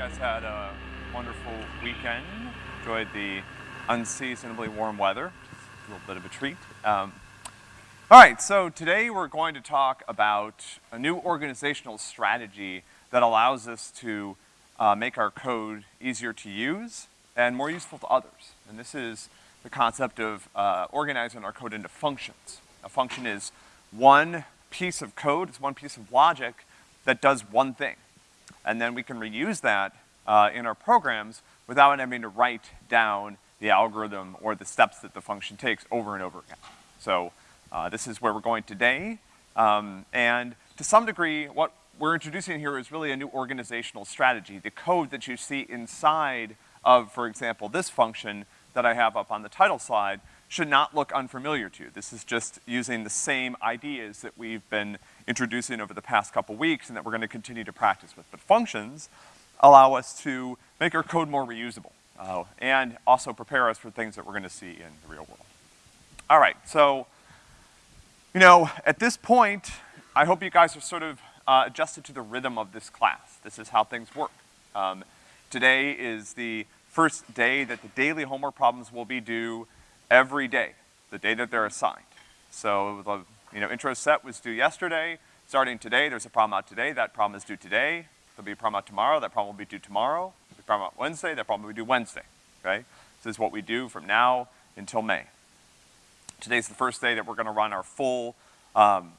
guys had a wonderful weekend. Enjoyed the unseasonably warm weather. A little bit of a treat. Um, all right, so today we're going to talk about a new organizational strategy that allows us to uh, make our code easier to use and more useful to others. And this is the concept of uh, organizing our code into functions. A function is one piece of code, it's one piece of logic that does one thing. And then we can reuse that uh, in our programs without having to write down the algorithm or the steps that the function takes over and over again. So uh, this is where we're going today. Um, and to some degree, what we're introducing here is really a new organizational strategy. The code that you see inside of, for example, this function that I have up on the title slide should not look unfamiliar to you. This is just using the same ideas that we've been introducing over the past couple weeks and that we're gonna continue to practice with. But functions allow us to make our code more reusable, uh, and also prepare us for things that we're gonna see in the real world. All right, so, you know, at this point, I hope you guys are sort of uh, adjusted to the rhythm of this class. This is how things work. Um, today is the first day that the daily homework problems will be due every day, the day that they're assigned. So the, you know, intro set was due yesterday. Starting today, there's a problem out today. That problem is due today. There'll be a problem out tomorrow. That problem will be due tomorrow. There'll be a problem out Wednesday. That problem will be due Wednesday, okay? So This is what we do from now until May. Today's the first day that we're gonna run our full, um,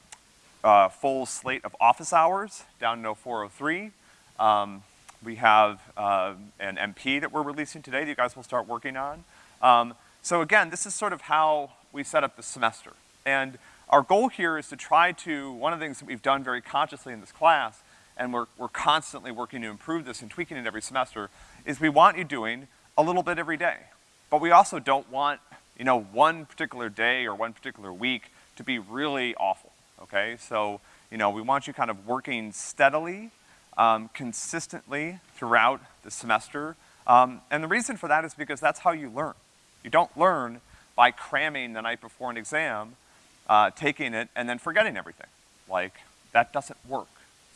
uh, full slate of office hours down to 403. Um, we have uh, an MP that we're releasing today that you guys will start working on. Um, so again, this is sort of how we set up the semester. And our goal here is to try to, one of the things that we've done very consciously in this class, and we're, we're constantly working to improve this and tweaking it every semester, is we want you doing a little bit every day. But we also don't want, you know, one particular day or one particular week to be really awful, okay? So, you know, we want you kind of working steadily um, consistently throughout the semester. Um, and the reason for that is because that's how you learn. You don't learn by cramming the night before an exam, uh, taking it, and then forgetting everything. Like, that doesn't work.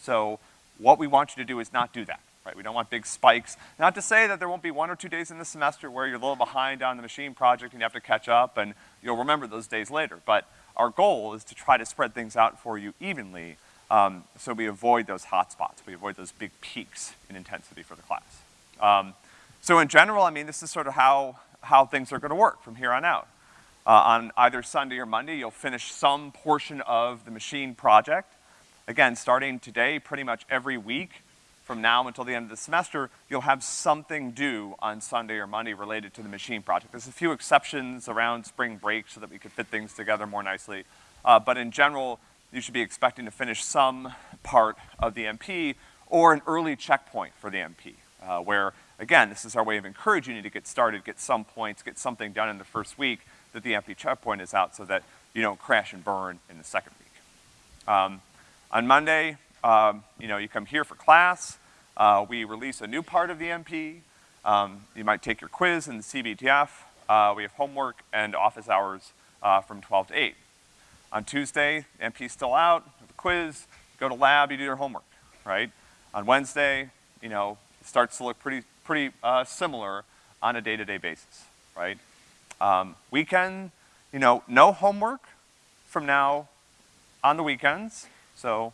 So what we want you to do is not do that, right? We don't want big spikes. Not to say that there won't be one or two days in the semester where you're a little behind on the machine project and you have to catch up and you'll remember those days later. But our goal is to try to spread things out for you evenly um, so we avoid those hot spots. We avoid those big peaks in intensity for the class. Um, so in general, I mean, this is sort of how, how things are gonna work from here on out. Uh, on either Sunday or Monday, you'll finish some portion of the machine project. Again, starting today, pretty much every week, from now until the end of the semester, you'll have something due on Sunday or Monday related to the machine project. There's a few exceptions around spring break so that we could fit things together more nicely. Uh, but in general, you should be expecting to finish some part of the MP or an early checkpoint for the MP, uh, where, again, this is our way of encouraging you to get started, get some points, get something done in the first week that the MP checkpoint is out so that you don't crash and burn in the second week. Um, on Monday, um, you know, you come here for class. Uh, we release a new part of the MP. Um, you might take your quiz in the CBTF. Uh, we have homework and office hours uh, from 12 to 8. On Tuesday, MP's still out, have a quiz, go to lab, you do your homework, right? On Wednesday, you know, it starts to look pretty, pretty uh, similar on a day-to-day -day basis, right? Um, weekend, you know, no homework from now on the weekends, so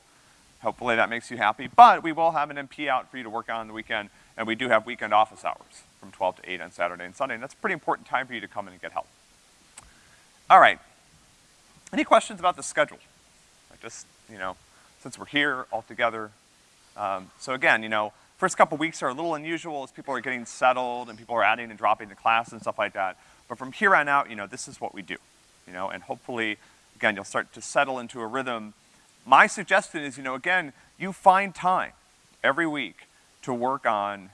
hopefully that makes you happy. But we will have an MP out for you to work on the weekend, and we do have weekend office hours from 12 to 8 on Saturday and Sunday, and that's a pretty important time for you to come in and get help. All right, any questions about the schedule? just, you know, since we're here all together. Um, so again, you know, first couple weeks are a little unusual as people are getting settled and people are adding and dropping to class and stuff like that. But from here on out, you know, this is what we do, you know, and hopefully, again, you'll start to settle into a rhythm. My suggestion is, you know, again, you find time every week to work on,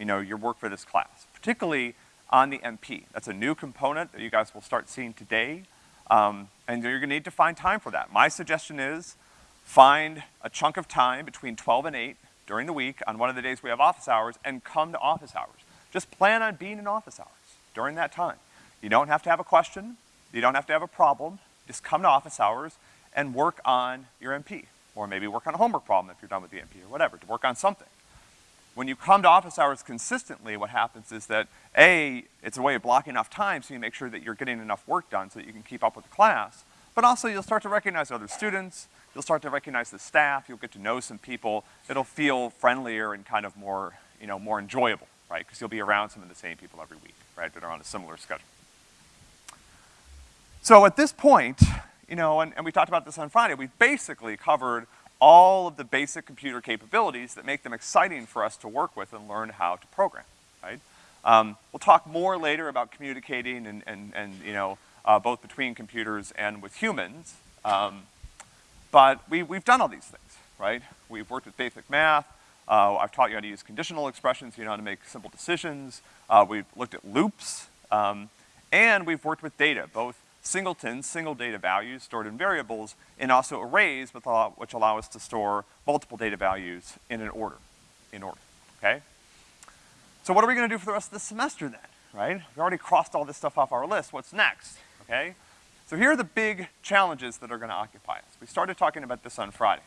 you know, your work for this class, particularly on the MP. That's a new component that you guys will start seeing today. Um, and you're gonna need to find time for that. My suggestion is find a chunk of time between 12 and 8 during the week on one of the days we have office hours and come to office hours. Just plan on being in office hours during that time. You don't have to have a question. You don't have to have a problem. Just come to office hours and work on your MP. Or maybe work on a homework problem if you're done with the MP or whatever, to work on something. when you come to office hours consistently, what happens is that, A, it's a way of blocking off time so you make sure that you're getting enough work done so that you can keep up with the class, but also you'll start to recognize other students, you'll start to recognize the staff, you'll get to know some people, it'll feel friendlier and kind of more, you know, more enjoyable, right? Because you'll be around some of the same people every week, right, that are on a similar schedule. So at this point, you know, and, and we talked about this on Friday, we've basically covered all of the basic computer capabilities that make them exciting for us to work with and learn how to program, right? Um, we'll talk more later about communicating and, and, and you know, uh, both between computers and with humans. Um, but we, we've done all these things, right? We've worked with basic math. Uh, I've taught you how to use conditional expressions, you know how to make simple decisions. Uh, we've looked at loops. Um, and we've worked with data, both singletons, single data values stored in variables, and also arrays which allow us to store multiple data values in an order, in order, okay? So what are we gonna do for the rest of the semester then, right? We already crossed all this stuff off our list, what's next, okay? So here are the big challenges that are gonna occupy us. We started talking about this on Friday.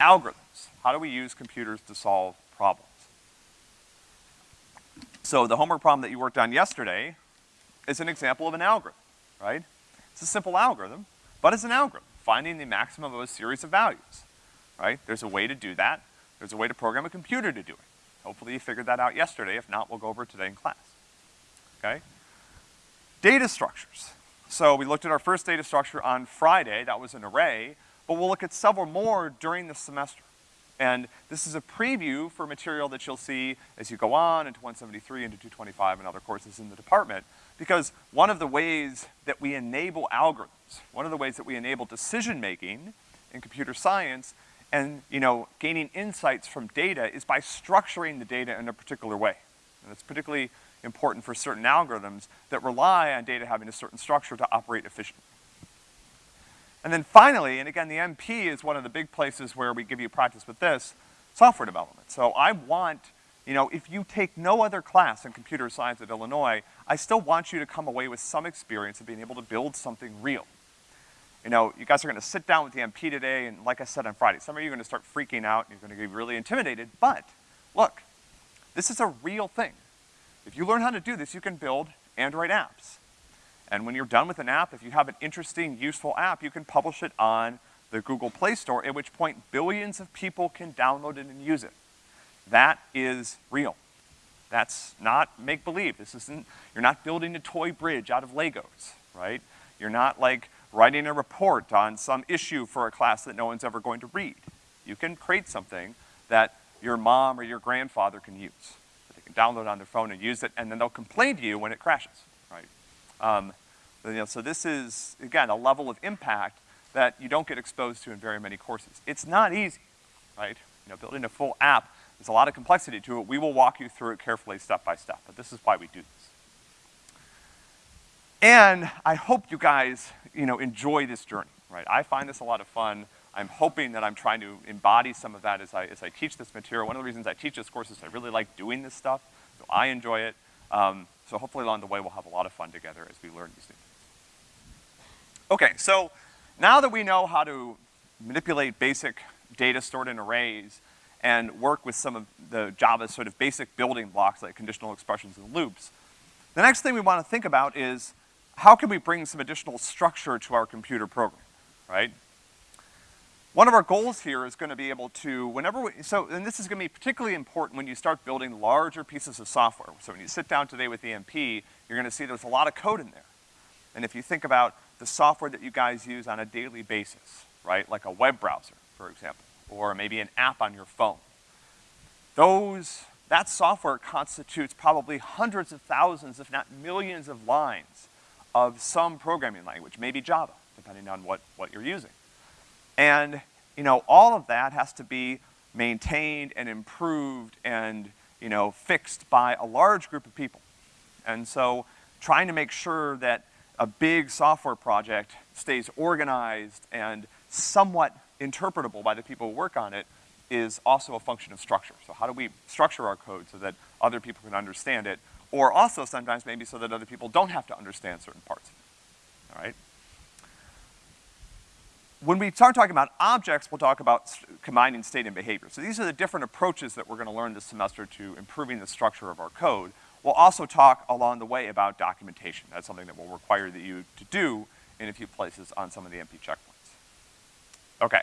Algorithms, how do we use computers to solve problems? So the homework problem that you worked on yesterday is an example of an algorithm right? It's a simple algorithm, but it's an algorithm, finding the maximum of a series of values, right? There's a way to do that. There's a way to program a computer to do it. Hopefully you figured that out yesterday. If not, we'll go over it today in class, okay? Data structures. So we looked at our first data structure on Friday, that was an array, but we'll look at several more during the semester. And this is a preview for material that you'll see as you go on into 173, into 225, and other courses in the department. Because one of the ways that we enable algorithms, one of the ways that we enable decision-making in computer science and, you know, gaining insights from data is by structuring the data in a particular way. And it's particularly important for certain algorithms that rely on data having a certain structure to operate efficiently. And then finally, and again, the MP is one of the big places where we give you practice with this, software development. So I want you know, if you take no other class in computer science at Illinois, I still want you to come away with some experience of being able to build something real. You know, you guys are gonna sit down with the MP today, and like I said on Friday, some of you are gonna start freaking out, and you're gonna get really intimidated, but look, this is a real thing. If you learn how to do this, you can build Android apps. And when you're done with an app, if you have an interesting, useful app, you can publish it on the Google Play Store, at which point billions of people can download it and use it. That is real. That's not make-believe. This isn't, you're not building a toy bridge out of Legos, right? You're not like writing a report on some issue for a class that no one's ever going to read. You can create something that your mom or your grandfather can use. Download on their phone and use it, and then they'll complain to you when it crashes, right? Um, you know, so this is, again, a level of impact that you don't get exposed to in very many courses. It's not easy, right? You know, building a full app there's a lot of complexity to it. We will walk you through it carefully step by step, but this is why we do this. And I hope you guys, you know, enjoy this journey, right? I find this a lot of fun. I'm hoping that I'm trying to embody some of that as I, as I teach this material. One of the reasons I teach this course is I really like doing this stuff, so I enjoy it. Um, so hopefully along the way we'll have a lot of fun together as we learn these things. Okay, so now that we know how to manipulate basic data stored in arrays, and work with some of the Java's sort of basic building blocks like conditional expressions and loops. The next thing we wanna think about is how can we bring some additional structure to our computer program, right? One of our goals here is gonna be able to, whenever we, so, and this is gonna be particularly important when you start building larger pieces of software. So when you sit down today with EMP, you're gonna see there's a lot of code in there. And if you think about the software that you guys use on a daily basis, right, like a web browser, for example, or maybe an app on your phone. Those, that software constitutes probably hundreds of thousands, if not millions of lines of some programming language, maybe Java, depending on what, what you're using. And, you know, all of that has to be maintained and improved and, you know, fixed by a large group of people. And so trying to make sure that a big software project stays organized and somewhat interpretable by the people who work on it is also a function of structure. So how do we structure our code so that other people can understand it, or also sometimes maybe so that other people don't have to understand certain parts of it, all right? When we start talking about objects, we'll talk about combining state and behavior. So these are the different approaches that we're gonna learn this semester to improving the structure of our code. We'll also talk along the way about documentation. That's something that will require that you to do in a few places on some of the MP checkpoints. Okay.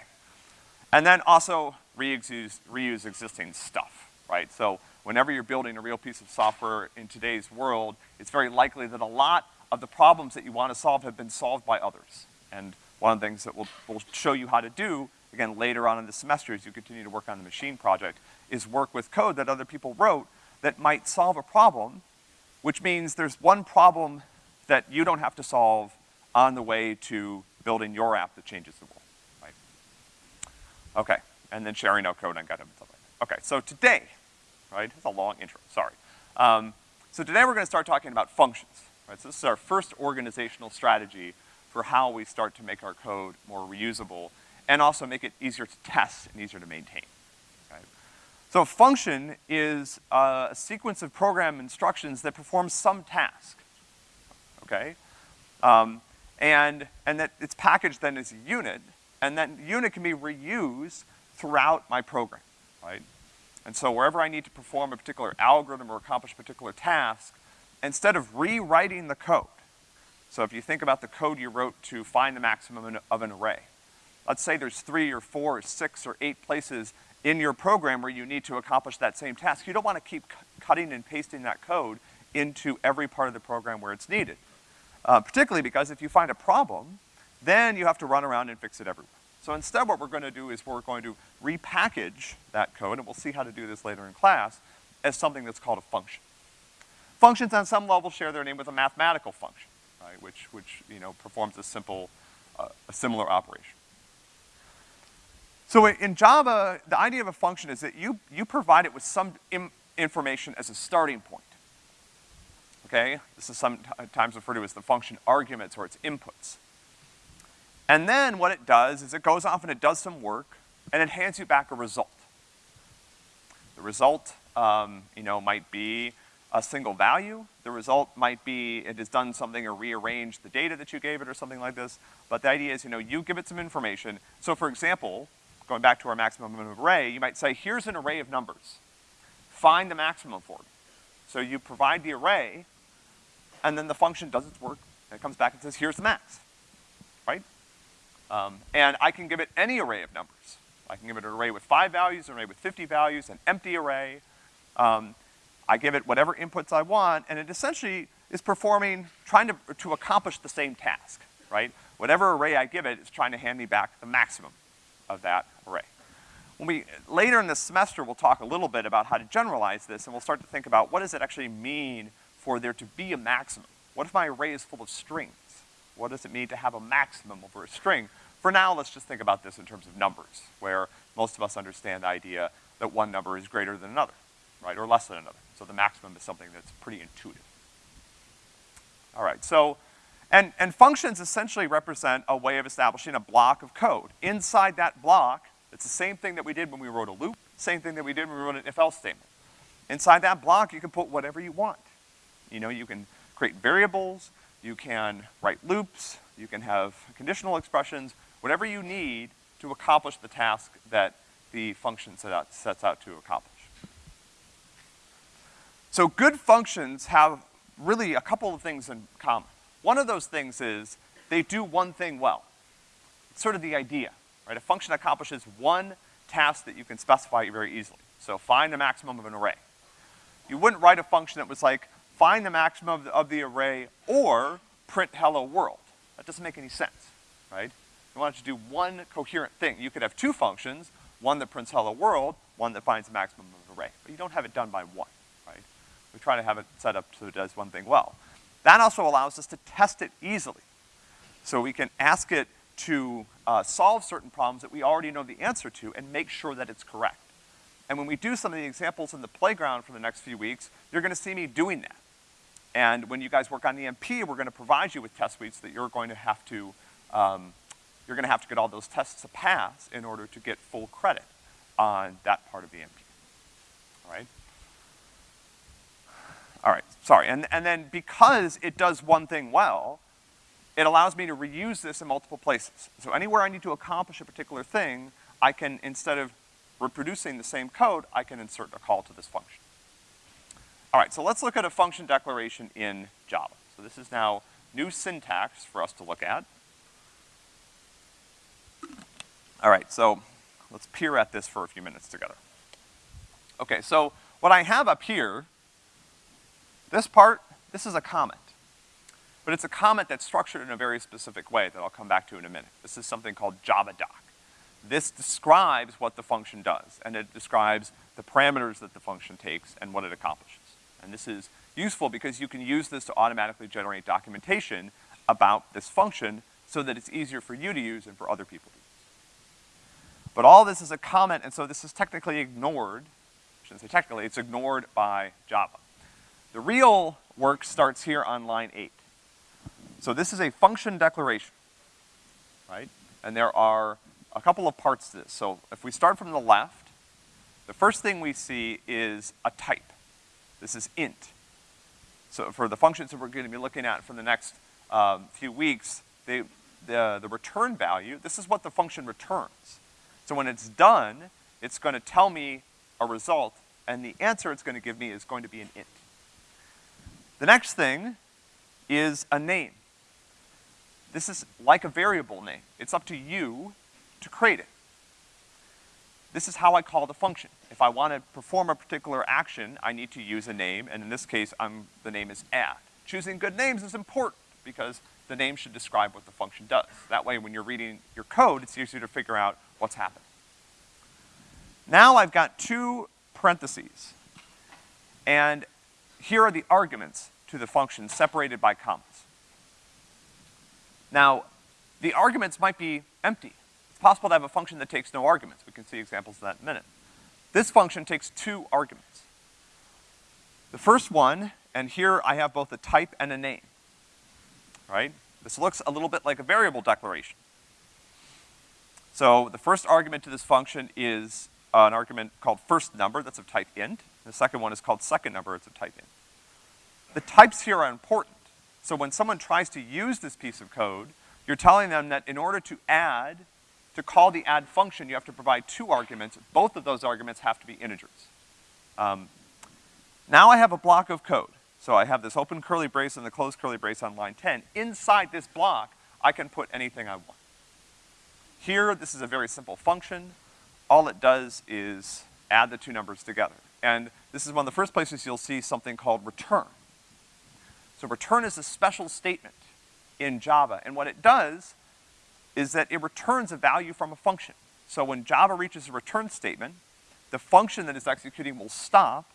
And then also reuse, reuse existing stuff, right? So whenever you're building a real piece of software in today's world, it's very likely that a lot of the problems that you want to solve have been solved by others. And one of the things that we'll, we'll show you how to do, again, later on in the semester as you continue to work on the machine project, is work with code that other people wrote that might solve a problem, which means there's one problem that you don't have to solve on the way to building your app that changes the world, right? Okay, and then sharing no code on GitHub and stuff like that. Okay, so today, right, it's a long intro, sorry. Um, so today we're gonna start talking about functions, right? So this is our first organizational strategy for how we start to make our code more reusable and also make it easier to test and easier to maintain? So a function is a sequence of program instructions that performs some task, okay? Um, and, and that it's packaged then as a unit, and that unit can be reused throughout my program, right? And so wherever I need to perform a particular algorithm or accomplish a particular task, instead of rewriting the code, so if you think about the code you wrote to find the maximum of an array, let's say there's three or four or six or eight places in your program where you need to accomplish that same task. You don't wanna keep cutting and pasting that code into every part of the program where it's needed. Uh, particularly because if you find a problem, then you have to run around and fix it everywhere. So instead what we're gonna do is we're going to repackage that code, and we'll see how to do this later in class, as something that's called a function. Functions on some level share their name with a mathematical function, right, which, which, you know, performs a simple, uh, a similar operation. So in Java, the idea of a function is that you, you provide it with some information as a starting point. Okay? This is sometimes referred to as the function arguments or its inputs. And then what it does is it goes off and it does some work and it hands you back a result. The result, um, you know, might be a single value. The result might be it has done something or rearranged the data that you gave it or something like this. But the idea is, you know, you give it some information. So for example, going back to our maximum of array, you might say, here's an array of numbers. Find the maximum for me. So you provide the array, and then the function does its work, and it comes back and says, here's the max, right? Um, and I can give it any array of numbers. I can give it an array with five values, an array with 50 values, an empty array. Um, I give it whatever inputs I want, and it essentially is performing, trying to, to accomplish the same task, right? Whatever array I give it, it's trying to hand me back the maximum of that array. When we, later in this semester, we'll talk a little bit about how to generalize this, and we'll start to think about what does it actually mean for there to be a maximum? What if my array is full of strings? What does it mean to have a maximum over a string? For now, let's just think about this in terms of numbers, where most of us understand the idea that one number is greater than another, right, or less than another. So the maximum is something that's pretty intuitive. All right, so, and, and functions essentially represent a way of establishing a block of code. Inside that block, it's the same thing that we did when we wrote a loop, same thing that we did when we wrote an if-else statement. Inside that block, you can put whatever you want. You know, you can create variables, you can write loops, you can have conditional expressions, whatever you need to accomplish the task that the function set out, sets out to accomplish. So good functions have really a couple of things in common. One of those things is they do one thing well. It's sort of the idea, right? A function accomplishes one task that you can specify very easily. So find the maximum of an array. You wouldn't write a function that was like, find the maximum of the, of the array or print hello world. That doesn't make any sense, right? You want it to do one coherent thing. You could have two functions, one that prints hello world, one that finds the maximum of an array. But you don't have it done by one, try to have it set up so it does one thing well. That also allows us to test it easily. So we can ask it to uh, solve certain problems that we already know the answer to and make sure that it's correct. And when we do some of the examples in the playground for the next few weeks, you're gonna see me doing that. And when you guys work on the MP, we're gonna provide you with test suites that you're going to have to, um, you're gonna have to get all those tests to pass in order to get full credit on that part of the MP. All right? All right, sorry. And, and then because it does one thing well, it allows me to reuse this in multiple places. So anywhere I need to accomplish a particular thing, I can, instead of reproducing the same code, I can insert a call to this function. All right, so let's look at a function declaration in Java. So this is now new syntax for us to look at. All right, so let's peer at this for a few minutes together. Okay, so what I have up here, this part, this is a comment. But it's a comment that's structured in a very specific way that I'll come back to in a minute. This is something called JavaDoc. This describes what the function does, and it describes the parameters that the function takes and what it accomplishes. And this is useful because you can use this to automatically generate documentation about this function so that it's easier for you to use and for other people to use. But all this is a comment, and so this is technically ignored. I shouldn't say technically, it's ignored by Java. The real work starts here on line eight. So this is a function declaration, right? And there are a couple of parts to this. So if we start from the left, the first thing we see is a type. This is int. So for the functions that we're gonna be looking at for the next um, few weeks, they, the, the return value, this is what the function returns. So when it's done, it's gonna tell me a result, and the answer it's gonna give me is going to be an int. The next thing is a name. This is like a variable name. It's up to you to create it. This is how I call the function. If I want to perform a particular action, I need to use a name, and in this case, I'm, the name is add. Choosing good names is important because the name should describe what the function does. That way, when you're reading your code, it's easier to figure out what's happening. Now I've got two parentheses. And here are the arguments to the function separated by commas. Now, the arguments might be empty. It's possible to have a function that takes no arguments. We can see examples of that in a minute. This function takes two arguments. The first one, and here I have both a type and a name, right? This looks a little bit like a variable declaration. So the first argument to this function is an argument called first number, that's of type int. The second one is called second number, it's a type int. The types here are important. So when someone tries to use this piece of code, you're telling them that in order to add, to call the add function, you have to provide two arguments. Both of those arguments have to be integers. Um, now I have a block of code. So I have this open curly brace and the closed curly brace on line 10. Inside this block, I can put anything I want. Here, this is a very simple function. All it does is add the two numbers together. And this is one of the first places you'll see something called return. So return is a special statement in Java, and what it does is that it returns a value from a function. So when Java reaches a return statement, the function that is executing will stop,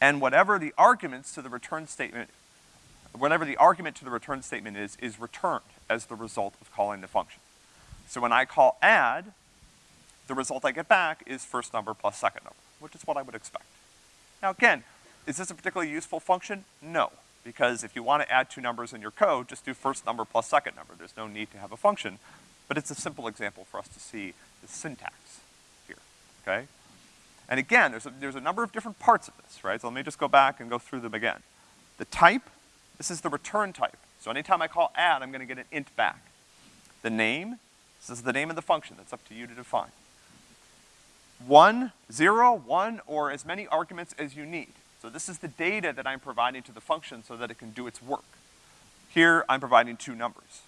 and whatever the arguments to the return statement, whatever the argument to the return statement is, is returned as the result of calling the function. So when I call add, the result I get back is first number plus second number, which is what I would expect. Now again, is this a particularly useful function? No, because if you want to add two numbers in your code, just do first number plus second number. There's no need to have a function, but it's a simple example for us to see the syntax here, okay? And again, there's a, there's a number of different parts of this, right? So let me just go back and go through them again. The type, this is the return type. So anytime I call add, I'm gonna get an int back. The name, this is the name of the function. That's up to you to define. One, zero, one, or as many arguments as you need. So this is the data that I'm providing to the function so that it can do its work. Here, I'm providing two numbers.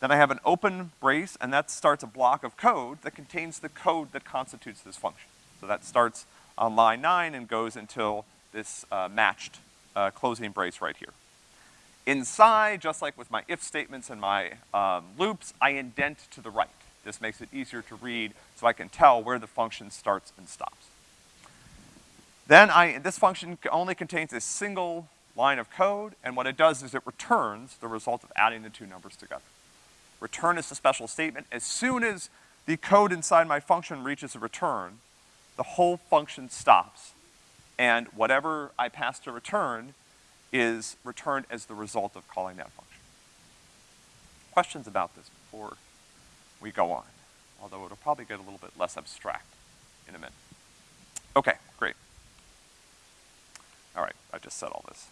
Then I have an open brace, and that starts a block of code that contains the code that constitutes this function. So that starts on line nine and goes until this uh, matched uh, closing brace right here. Inside, just like with my if statements and my um, loops, I indent to the right. This makes it easier to read so I can tell where the function starts and stops. Then I, this function only contains a single line of code, and what it does is it returns the result of adding the two numbers together. Return is a special statement. As soon as the code inside my function reaches a return, the whole function stops. And whatever I pass to return is returned as the result of calling that function. Questions about this before we go on? Although it'll probably get a little bit less abstract in a minute. Okay, great. All right, I just said all this.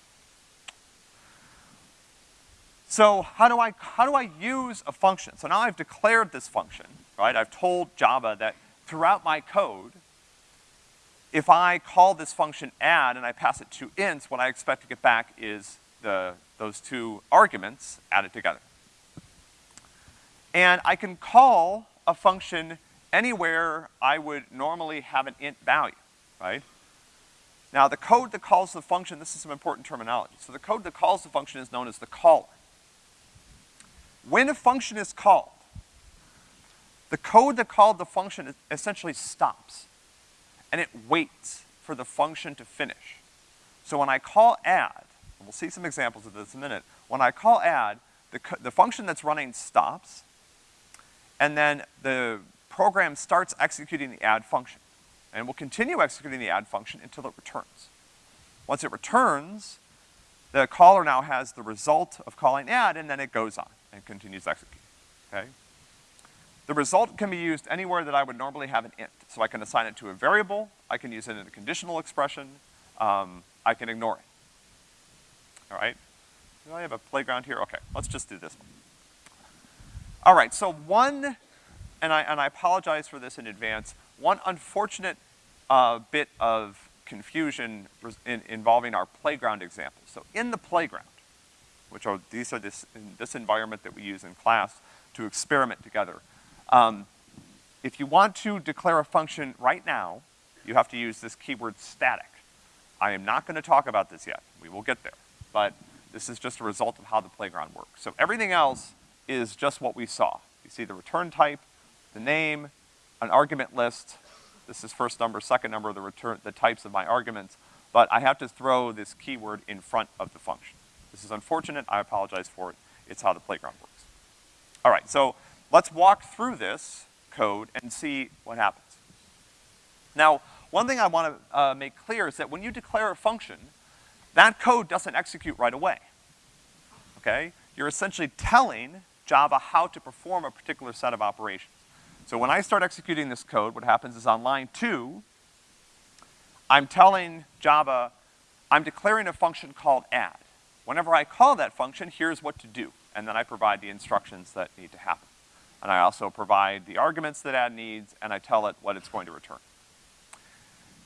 So how do I, how do I use a function? So now I've declared this function, right? I've told Java that throughout my code, if I call this function add and I pass it two ints, what I expect to get back is the, those two arguments added together. And I can call a function anywhere I would normally have an int value, right? Now the code that calls the function, this is some important terminology. So the code that calls the function is known as the caller. When a function is called, the code that called the function essentially stops, and it waits for the function to finish. So when I call add, and we'll see some examples of this in a minute, when I call add, the, the function that's running stops, and then the program starts executing the add function. And will continue executing the add function until it returns. Once it returns, the caller now has the result of calling add, and then it goes on and continues executing, okay? The result can be used anywhere that I would normally have an int. So I can assign it to a variable, I can use it in a conditional expression, um, I can ignore it. All right? Do I have a playground here? Okay, let's just do this one. All right, so one, and I, and I apologize for this in advance, one unfortunate uh, bit of confusion in, involving our playground example. So in the playground, which are, these are this, in this environment that we use in class to experiment together, um, if you want to declare a function right now, you have to use this keyword static. I am not gonna talk about this yet. We will get there. But this is just a result of how the playground works. So everything else is just what we saw. You see the return type, the name, an argument list. This is first number, second number, the return, the types of my arguments. But I have to throw this keyword in front of the function. This is unfortunate, I apologize for it. It's how the playground works. All right, so let's walk through this code and see what happens. Now, one thing I wanna uh, make clear is that when you declare a function, that code doesn't execute right away, okay? You're essentially telling Java how to perform a particular set of operations. So when I start executing this code, what happens is on line two, I'm telling Java, I'm declaring a function called add. Whenever I call that function, here's what to do. And then I provide the instructions that need to happen. And I also provide the arguments that add needs, and I tell it what it's going to return.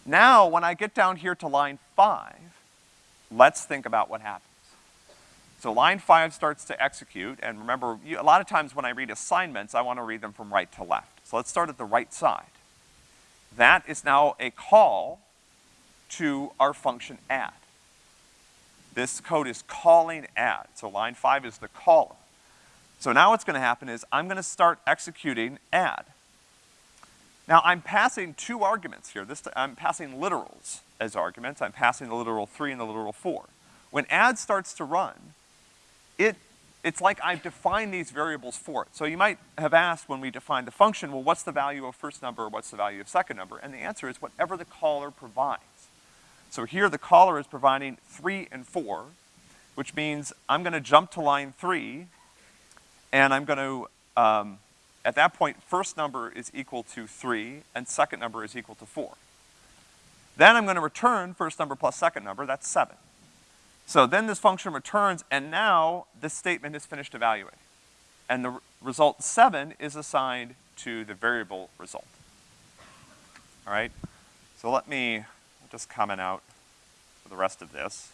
Now, when I get down here to line five, let's think about what happens. So line five starts to execute, and remember, you, a lot of times when I read assignments, I wanna read them from right to left. So let's start at the right side. That is now a call to our function add. This code is calling add, so line five is the caller. So now what's gonna happen is I'm gonna start executing add. Now I'm passing two arguments here. This, I'm passing literals as arguments. I'm passing the literal three and the literal four. When add starts to run, it, it's like I've defined these variables for it. So you might have asked when we defined the function, well, what's the value of first number, or what's the value of second number? And the answer is whatever the caller provides. So here the caller is providing three and four, which means I'm gonna jump to line three, and I'm gonna, um, at that point, first number is equal to three, and second number is equal to four. Then I'm gonna return first number plus second number, that's seven. So then this function returns, and now this statement is finished evaluating. And the result seven is assigned to the variable result. All right? So let me just comment out the rest of this,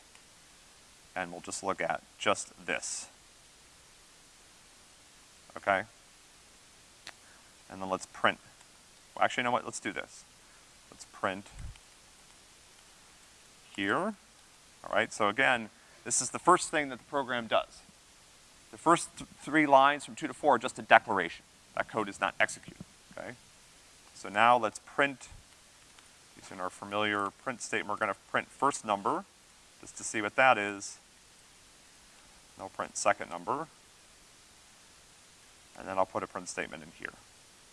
and we'll just look at just this. Okay? And then let's print. Well, actually, you know what? Let's do this. Let's print here. All right, so again, this is the first thing that the program does. The first th three lines from two to four are just a declaration. That code is not executed, okay? So now let's print, using our familiar print statement, we're gonna print first number, just to see what that is. I'll print second number. And then I'll put a print statement in here.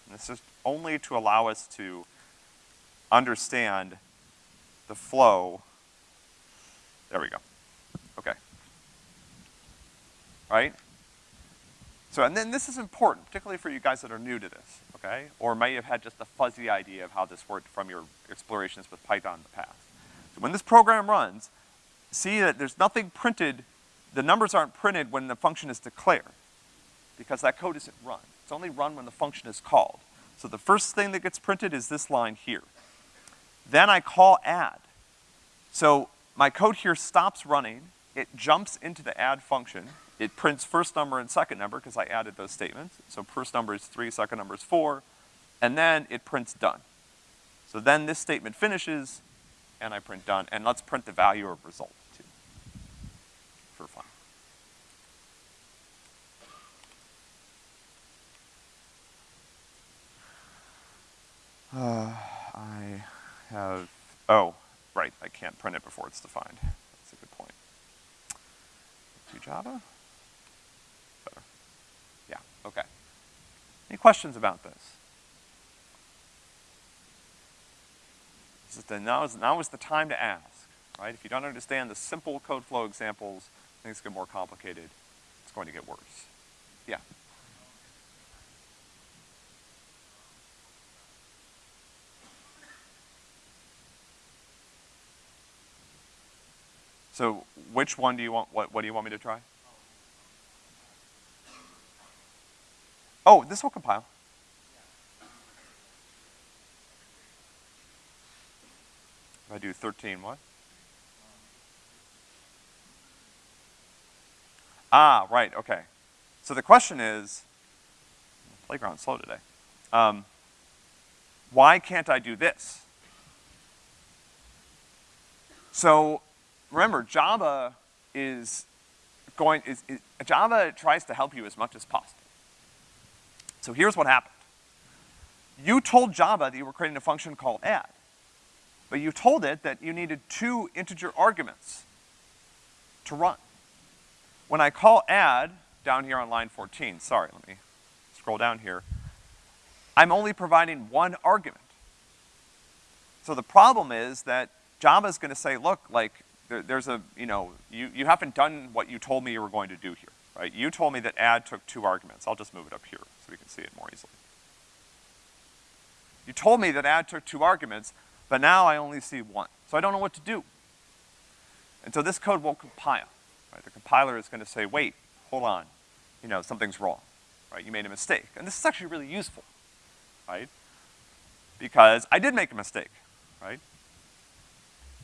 And this is only to allow us to understand the flow there we go. Okay. Right? So, and then this is important, particularly for you guys that are new to this, okay? Or may have had just a fuzzy idea of how this worked from your explorations with Python in the past. So when this program runs, see that there's nothing printed the numbers aren't printed when the function is declared, because that code isn't run. It's only run when the function is called. So the first thing that gets printed is this line here. Then I call add. So my code here stops running, it jumps into the add function, it prints first number and second number, because I added those statements. So first number is three, second number is four, and then it prints done. So then this statement finishes, and I print done, and let's print the value of result too, for fun. Uh, I have, oh, right, I can't print it before it's defined. That's a good point. To Java? Better. Yeah, okay. Any questions about this? Is the, now, is, now is the time to ask, right? If you don't understand the simple code flow examples, things get more complicated. It's going to get worse. Yeah. So which one do you want, what, what do you want me to try? Oh, this will compile. If I do thirteen, what? Ah, right, okay. So the question is, playground slow today. Um, why can't I do this? So remember, Java is going, is, is, Java tries to help you as much as possible. So here's what happened. You told Java that you were creating a function called add, but you told it that you needed two integer arguments to run. When I call add down here on line 14, sorry, let me scroll down here, I'm only providing one argument. So the problem is that Java's gonna say, look, like, there, there's a, you know, you, you haven't done what you told me you were going to do here, right? You told me that add took two arguments. I'll just move it up here so we can see it more easily. You told me that add took two arguments, but now I only see one. So I don't know what to do. And so this code won't compile, right? The compiler is gonna say, wait, hold on, you know, something's wrong, right? You made a mistake. And this is actually really useful, right? Because I did make a mistake, right?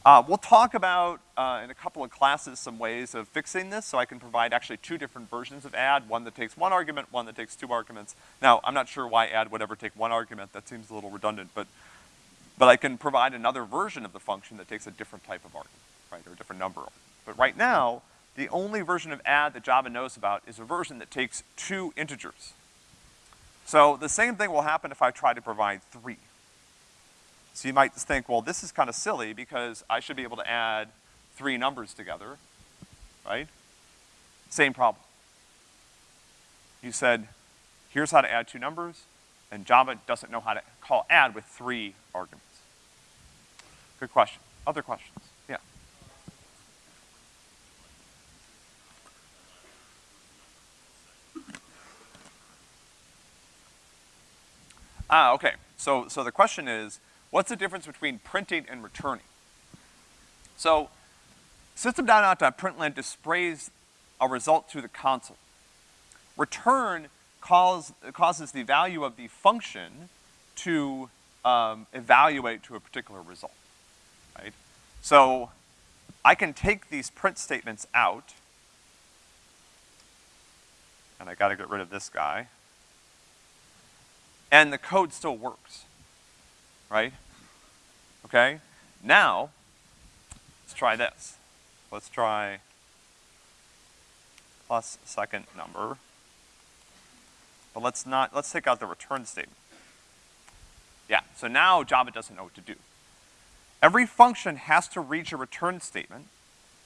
Uh, we'll talk about, uh, in a couple of classes, some ways of fixing this, so I can provide actually two different versions of add, one that takes one argument, one that takes two arguments. Now, I'm not sure why add would ever take one argument, that seems a little redundant, but, but I can provide another version of the function that takes a different type of argument, right, or a different number. But right now, the only version of add that Java knows about is a version that takes two integers. So the same thing will happen if I try to provide three. So you might think, well, this is kind of silly because I should be able to add three numbers together, right? Same problem. You said, here's how to add two numbers, and Java doesn't know how to call add with three arguments. Good question. Other questions? Yeah. Ah, okay. So, so the question is, What's the difference between printing and returning? So, system.out.println displays a result to the console. Return calls, causes the value of the function to um, evaluate to a particular result, right? So, I can take these print statements out, and I gotta get rid of this guy, and the code still works right? Okay? Now, let's try this. Let's try plus second number. But let's not, let's take out the return statement. Yeah, so now Java doesn't know what to do. Every function has to reach a return statement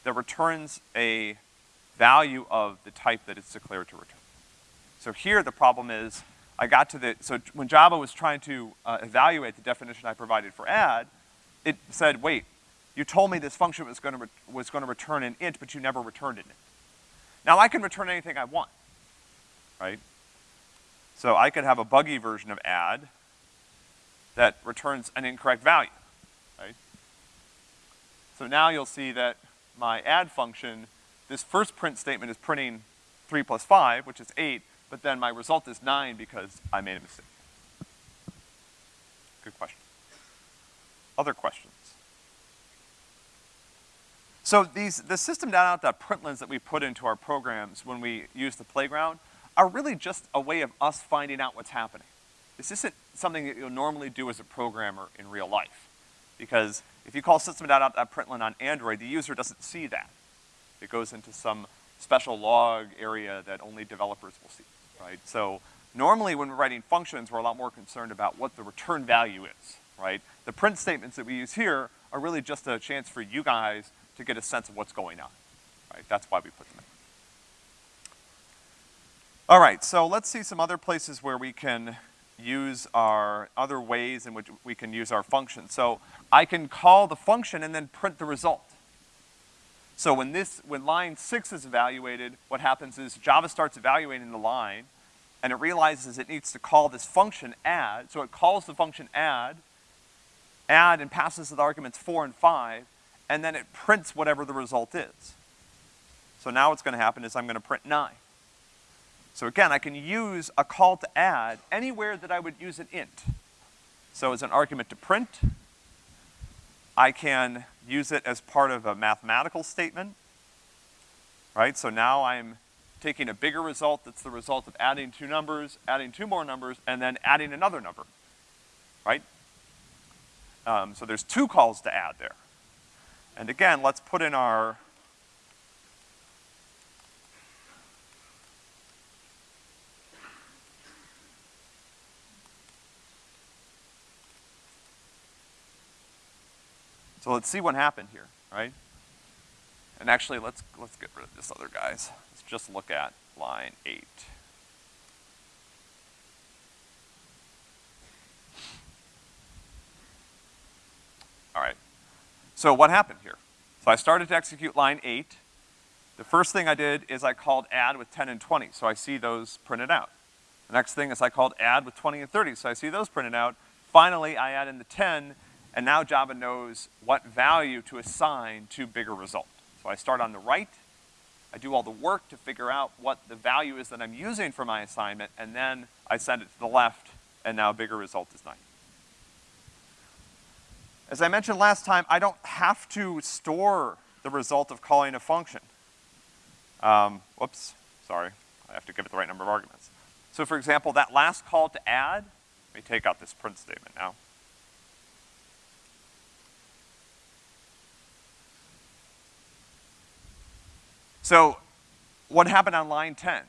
that returns a value of the type that it's declared to return. So here the problem is I got to the, so when Java was trying to uh, evaluate the definition I provided for add, it said, wait, you told me this function was gonna, was gonna return an int, but you never returned an int. Now I can return anything I want, right? So I could have a buggy version of add that returns an incorrect value, right? So now you'll see that my add function this first print statement is printing three plus five, which is eight, but then my result is nine because I made a mistake? Good question. Other questions? So these, the system.out.printlns that we put into our programs when we use the playground are really just a way of us finding out what's happening. This isn't something that you'll normally do as a programmer in real life. Because if you call system.out.println on Android, the user doesn't see that. It goes into some special log area that only developers will see, right? So normally when we're writing functions, we're a lot more concerned about what the return value is, right? The print statements that we use here are really just a chance for you guys to get a sense of what's going on, right? That's why we put them in. All right, so let's see some other places where we can use our, other ways in which we can use our function. So I can call the function and then print the result. So when this, when line six is evaluated, what happens is Java starts evaluating the line, and it realizes it needs to call this function add, so it calls the function add, add and passes the arguments four and five, and then it prints whatever the result is. So now what's gonna happen is I'm gonna print nine. So again, I can use a call to add anywhere that I would use an int. So as an argument to print, I can use it as part of a mathematical statement, right? So now I'm taking a bigger result that's the result of adding two numbers, adding two more numbers, and then adding another number, right? Um, so there's two calls to add there. And again, let's put in our So let's see what happened here, right? And actually, let's, let's get rid of this other guys. Let's just look at line eight. All right. So what happened here? So I started to execute line eight. The first thing I did is I called add with 10 and 20, so I see those printed out. The next thing is I called add with 20 and 30, so I see those printed out. Finally, I add in the 10, and now Java knows what value to assign to bigger result. So I start on the right, I do all the work to figure out what the value is that I'm using for my assignment, and then I send it to the left, and now bigger result is 9. As I mentioned last time, I don't have to store the result of calling a function. Um, whoops, sorry. I have to give it the right number of arguments. So for example, that last call to add, let me take out this print statement now. So what happened on line 10?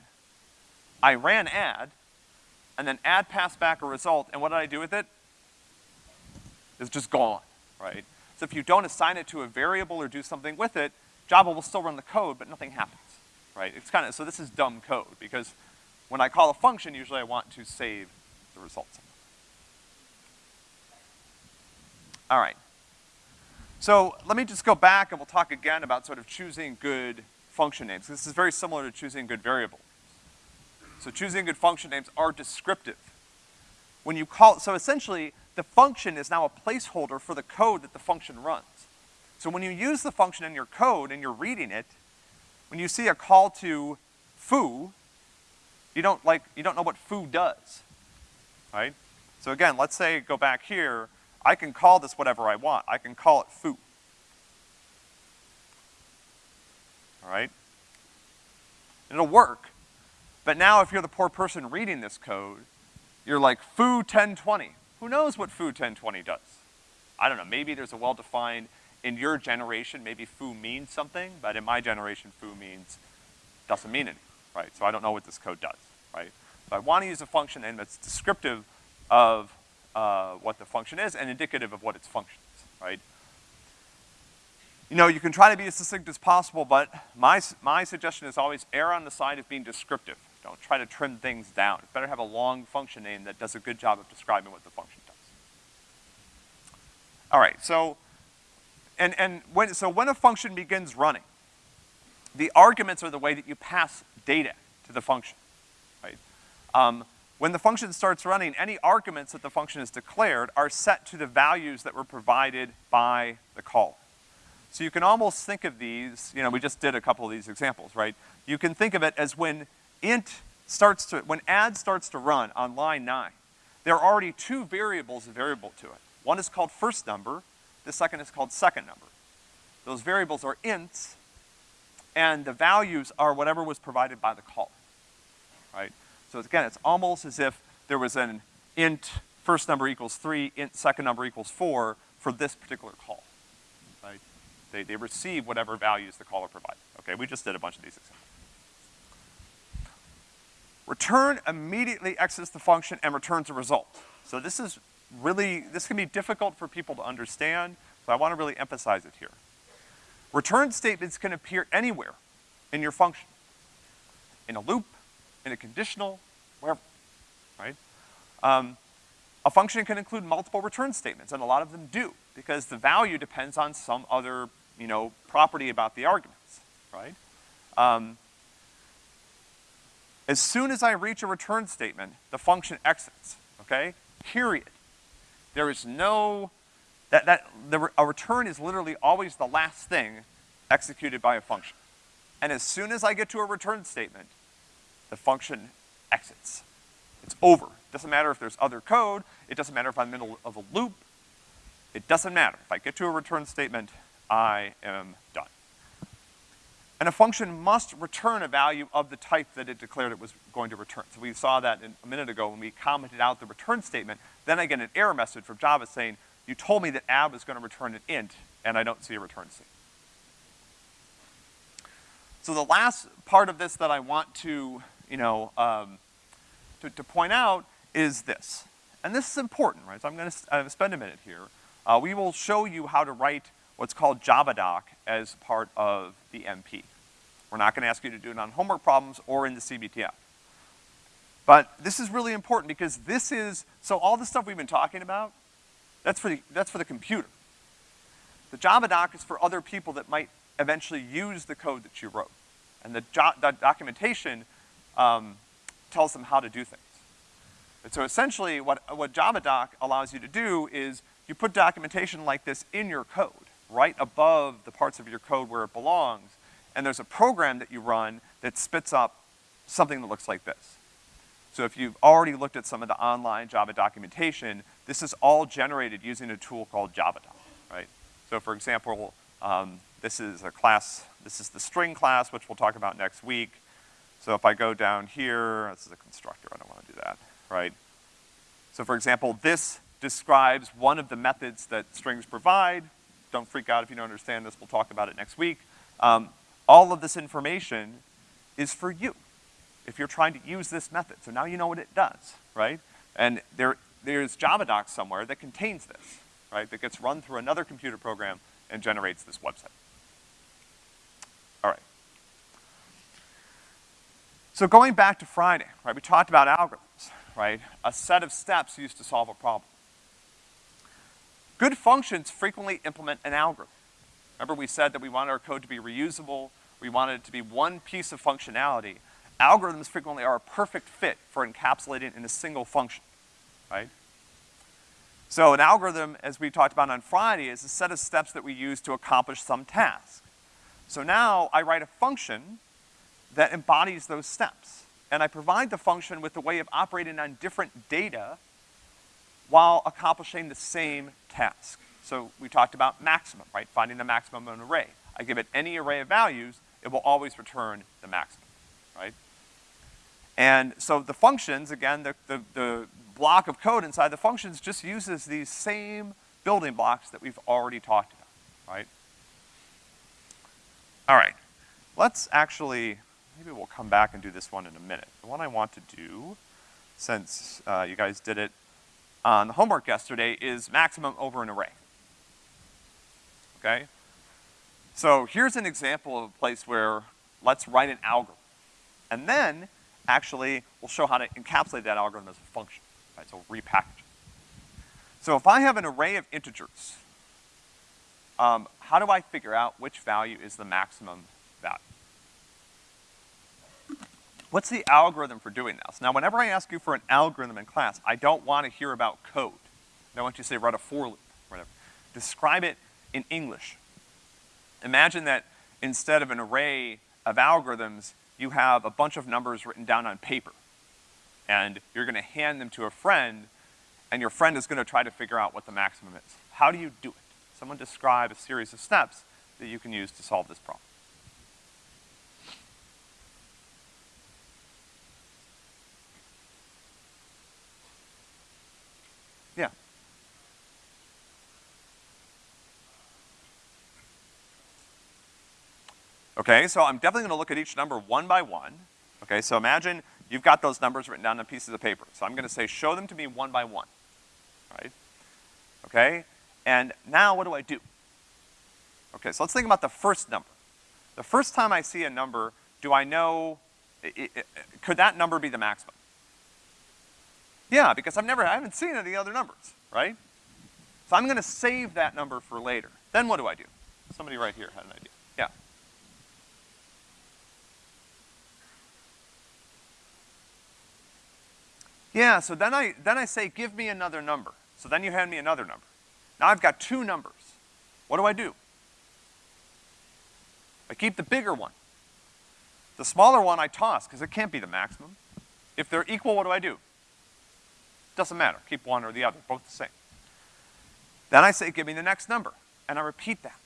I ran add, and then add passed back a result, and what did I do with it? It's just gone right? So if you don't assign it to a variable or do something with it, Java will still run the code, but nothing happens, right? It's kind of, so this is dumb code, because when I call a function, usually I want to save the results. All right. So let me just go back and we'll talk again about sort of choosing good function names. This is very similar to choosing good variable. So choosing good function names are descriptive. When you call, so essentially, the function is now a placeholder for the code that the function runs. So when you use the function in your code and you're reading it, when you see a call to foo, you don't like, you don't know what foo does, right? So again, let's say, go back here, I can call this whatever I want. I can call it foo. All right? It'll work. But now if you're the poor person reading this code, you're like foo 1020. Who knows what foo 1020 does? I don't know, maybe there's a well-defined, in your generation, maybe foo means something, but in my generation, foo means, doesn't mean anything, right? So I don't know what this code does, right? So I wanna use a function name that's descriptive of uh, what the function is and indicative of what its function is, right? You know, you can try to be as succinct as possible, but my, my suggestion is always err on the side of being descriptive. Don't try to trim things down. Better have a long function name that does a good job of describing what the function does. All right, so, and, and when, so when a function begins running, the arguments are the way that you pass data to the function, right? Um, when the function starts running, any arguments that the function has declared are set to the values that were provided by the call. So you can almost think of these, you know, we just did a couple of these examples, right? You can think of it as when int starts to, when add starts to run on line nine, there are already two variables variable to it. One is called first number, the second is called second number. Those variables are ints, and the values are whatever was provided by the call, right? So again, it's almost as if there was an int first number equals three, int second number equals four for this particular call? They, they receive whatever values the caller provides. Okay, we just did a bunch of these examples. Return immediately exits the function and returns a result. So this is really, this can be difficult for people to understand, so I wanna really emphasize it here. Return statements can appear anywhere in your function. In a loop, in a conditional, wherever, right? Um, a function can include multiple return statements, and a lot of them do, because the value depends on some other, you know, property about the arguments, right? Um, as soon as I reach a return statement, the function exits, okay? Period. There is no, that, that, the, a return is literally always the last thing executed by a function. And as soon as I get to a return statement, the function exits. It's over. It doesn't matter if there's other code, it doesn't matter if I'm in the middle of a loop, it doesn't matter. If I get to a return statement, I am done. And a function must return a value of the type that it declared it was going to return. So we saw that in, a minute ago when we commented out the return statement. Then I get an error message from Java saying, you told me that ab was gonna return an int, and I don't see a return statement. So the last part of this that I want to, you know, um, to, to, point out is this. And this is important, right? So I'm gonna uh, spend a minute here. Uh, we will show you how to write what's called JavaDoc as part of the MP. We're not gonna ask you to do it on homework problems or in the CBTF. But this is really important because this is, so all the stuff we've been talking about, that's for the, that's for the computer. The JavaDoc is for other people that might eventually use the code that you wrote. And the, the documentation um, tells them how to do things. And so essentially what, what JavaDoc allows you to do is you put documentation like this in your code, right above the parts of your code where it belongs, and there's a program that you run that spits up something that looks like this. So if you've already looked at some of the online Java documentation, this is all generated using a tool called JavaDoc, right? So for example, um, this is a class, this is the string class, which we'll talk about next week. So if I go down here, this is a constructor, I don't wanna do that, right? So for example, this describes one of the methods that strings provide. Don't freak out if you don't understand this, we'll talk about it next week. Um, all of this information is for you if you're trying to use this method. So now you know what it does, right? And there, there's JavaDoc somewhere that contains this, right? That gets run through another computer program and generates this website. All right. So going back to Friday, right, we talked about algorithms, right? A set of steps used to solve a problem. Good functions frequently implement an algorithm. Remember we said that we wanted our code to be reusable, we wanted it to be one piece of functionality. Algorithms frequently are a perfect fit for encapsulating in a single function, right? So an algorithm, as we talked about on Friday, is a set of steps that we use to accomplish some task. So now I write a function that embodies those steps. And I provide the function with a way of operating on different data while accomplishing the same task. So we talked about maximum, right? Finding the maximum of an array. I give it any array of values, it will always return the maximum, right? And so the functions, again, the, the, the block of code inside the functions just uses these same building blocks that we've already talked about, right? All right, let's actually, maybe we'll come back and do this one in a minute. The one I want to do, since uh, you guys did it on the homework yesterday, is maximum over an array okay? So here's an example of a place where let's write an algorithm. And then, actually, we'll show how to encapsulate that algorithm as a function, right? So we'll repackage it. So if I have an array of integers, um, how do I figure out which value is the maximum value? What's the algorithm for doing this? Now, whenever I ask you for an algorithm in class, I don't want to hear about code. I want you to say write a for loop, whatever. Describe it in English. Imagine that instead of an array of algorithms, you have a bunch of numbers written down on paper. And you're gonna hand them to a friend, and your friend is gonna try to figure out what the maximum is. How do you do it? Someone describe a series of steps that you can use to solve this problem. Yeah. Okay, so I'm definitely gonna look at each number one by one. Okay, so imagine you've got those numbers written down on pieces of paper. So I'm gonna say, show them to me one by one, right? Okay, and now what do I do? Okay, so let's think about the first number. The first time I see a number, do I know, i i could that number be the maximum? Yeah, because I've never, I haven't seen any other numbers, right? So I'm gonna save that number for later. Then what do I do? Somebody right here had an idea. Yeah. So then I, then I say, give me another number. So then you hand me another number. Now I've got two numbers. What do I do? I keep the bigger one. The smaller one I toss, because it can't be the maximum. If they're equal, what do I do? Doesn't matter, keep one or the other, both the same. Then I say, give me the next number, and I repeat that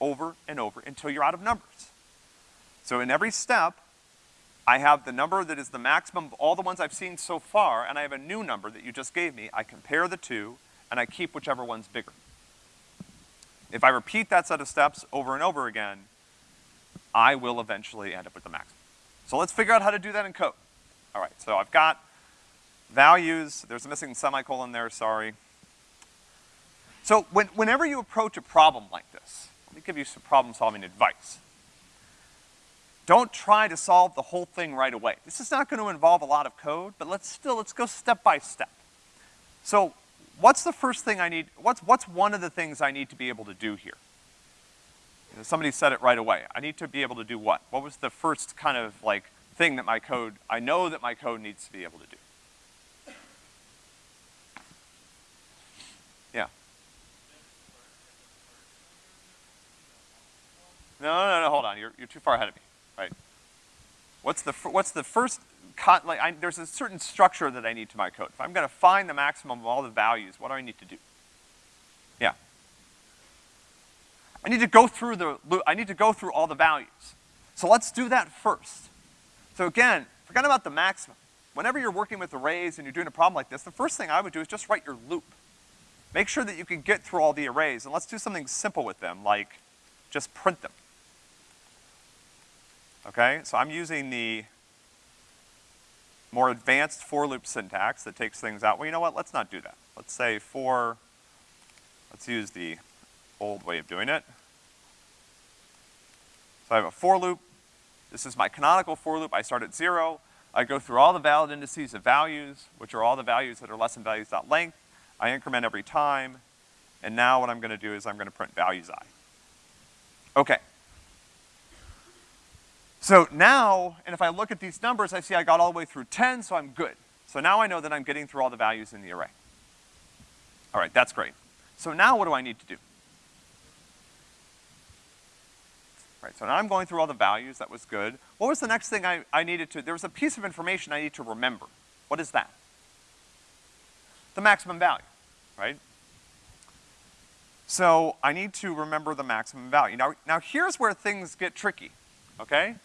over and over until you're out of numbers. So in every step, I have the number that is the maximum of all the ones I've seen so far, and I have a new number that you just gave me. I compare the two, and I keep whichever one's bigger. If I repeat that set of steps over and over again, I will eventually end up with the maximum. So let's figure out how to do that in code. All right, so I've got values, there's a missing semicolon there, sorry. So when, whenever you approach a problem like this, let me give you some problem solving advice. Don't try to solve the whole thing right away. This is not gonna involve a lot of code, but let's still, let's go step by step. So what's the first thing I need, what's, what's one of the things I need to be able to do here? You know, somebody said it right away. I need to be able to do what? What was the first kind of like thing that my code, I know that my code needs to be able to do? Yeah. No, no, no, hold on. You're, you're too far ahead of me, right? What's the, what's the first, like, I, there's a certain structure that I need to my code. If I'm gonna find the maximum of all the values, what do I need to do? Yeah. I need to go through the, loop I need to go through all the values. So let's do that first. So again, forget about the maximum. Whenever you're working with arrays and you're doing a problem like this, the first thing I would do is just write your loop. Make sure that you can get through all the arrays, and let's do something simple with them, like just print them. Okay, so I'm using the more advanced for loop syntax that takes things out. Well, you know what, let's not do that. Let's say for, let's use the old way of doing it. So I have a for loop. This is my canonical for loop. I start at zero. I go through all the valid indices of values, which are all the values that are less than values dot length. I increment every time. And now what I'm gonna do is I'm gonna print values i. Okay. So now, and if I look at these numbers, I see I got all the way through 10, so I'm good. So now I know that I'm getting through all the values in the array. All right, that's great. So now what do I need to do? Right, so now I'm going through all the values, that was good. What was the next thing I, I needed to, there was a piece of information I need to remember. What is that? The maximum value, right? So I need to remember the maximum value. Now, now here's where things get tricky, okay?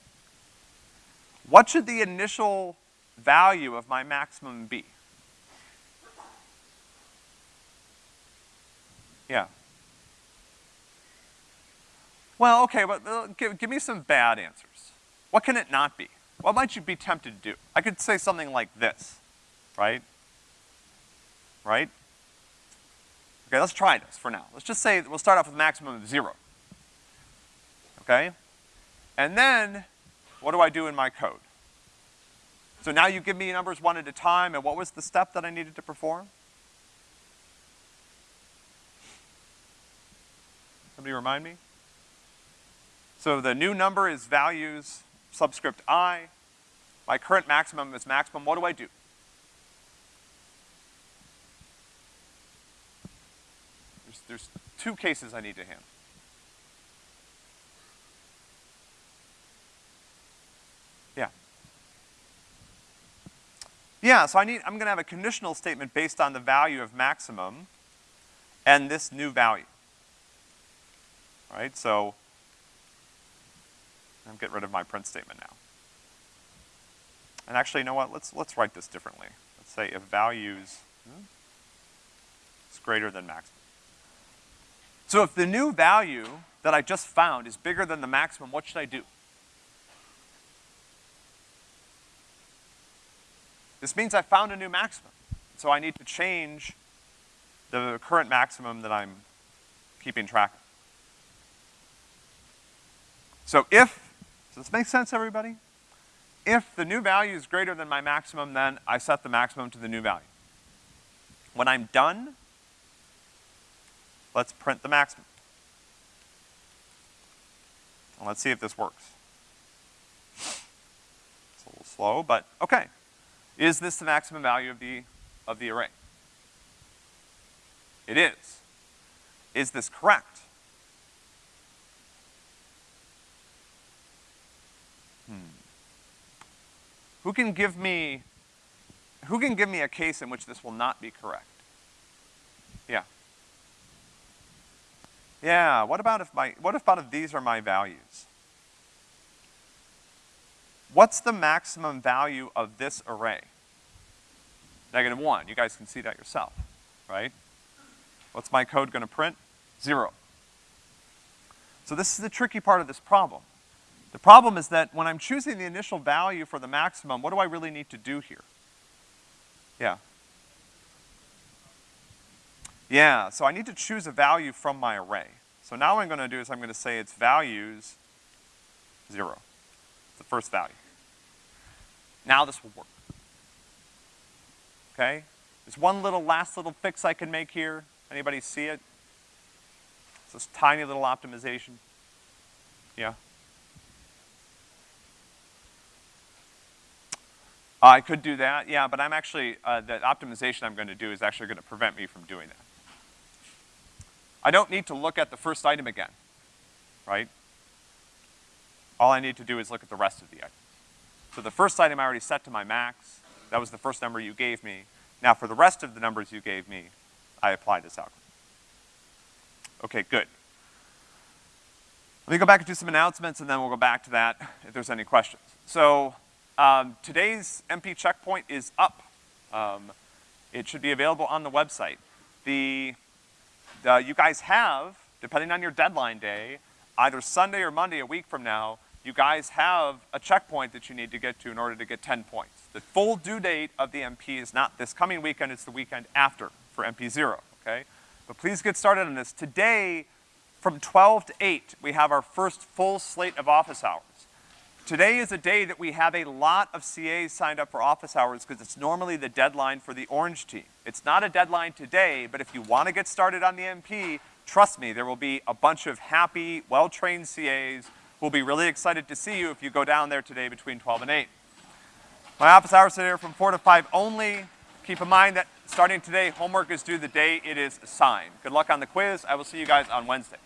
What should the initial value of my maximum be? Yeah. Well, okay, but uh, give, give me some bad answers. What can it not be? What might you be tempted to do? I could say something like this, right? Right? Okay, let's try this for now. Let's just say we'll start off with a maximum of zero. Okay? And then, what do I do in my code? So now you give me numbers one at a time, and what was the step that I needed to perform? Somebody remind me? So the new number is values subscript i. My current maximum is maximum. What do I do? There's, there's two cases I need to handle. Yeah, so I need, I'm gonna have a conditional statement based on the value of maximum and this new value. All right, so I'm get rid of my print statement now. And actually, you know what, let's, let's write this differently. Let's say if values hmm, is greater than maximum. So if the new value that I just found is bigger than the maximum, what should I do? This means I found a new maximum. So I need to change the current maximum that I'm keeping track of. So if, does this make sense, everybody? If the new value is greater than my maximum, then I set the maximum to the new value. When I'm done, let's print the maximum. And let's see if this works. It's a little slow, but okay. Is this the maximum value of the, of the array? It is. Is this correct? Hmm. Who can give me, who can give me a case in which this will not be correct? Yeah. Yeah, what about if my, what about if these are my values? What's the maximum value of this array? Negative one, you guys can see that yourself, right? What's my code gonna print? Zero. So this is the tricky part of this problem. The problem is that when I'm choosing the initial value for the maximum, what do I really need to do here? Yeah. Yeah, so I need to choose a value from my array. So now what I'm gonna do is I'm gonna say its values zero. First value. Now this will work. Okay? There's one little, last little fix I can make here. Anybody see it? It's this tiny little optimization. Yeah? Uh, I could do that, yeah, but I'm actually, uh, the optimization I'm gonna do is actually gonna prevent me from doing that. I don't need to look at the first item again, right? All I need to do is look at the rest of the items. So the first item I already set to my max, that was the first number you gave me. Now for the rest of the numbers you gave me, I apply this algorithm. Okay, good. Let me go back and do some announcements and then we'll go back to that if there's any questions. So, um, today's MP checkpoint is up. Um, it should be available on the website. The, the, you guys have, depending on your deadline day, either Sunday or Monday a week from now, you guys have a checkpoint that you need to get to in order to get 10 points. The full due date of the MP is not this coming weekend, it's the weekend after for MP0, okay? But please get started on this. Today, from 12 to 8, we have our first full slate of office hours. Today is a day that we have a lot of CAs signed up for office hours because it's normally the deadline for the orange team. It's not a deadline today, but if you want to get started on the MP, trust me, there will be a bunch of happy, well-trained CAs will be really excited to see you if you go down there today between 12 and 8. My office hours today are from 4 to 5 only. Keep in mind that starting today, homework is due the day it is assigned. Good luck on the quiz. I will see you guys on Wednesday.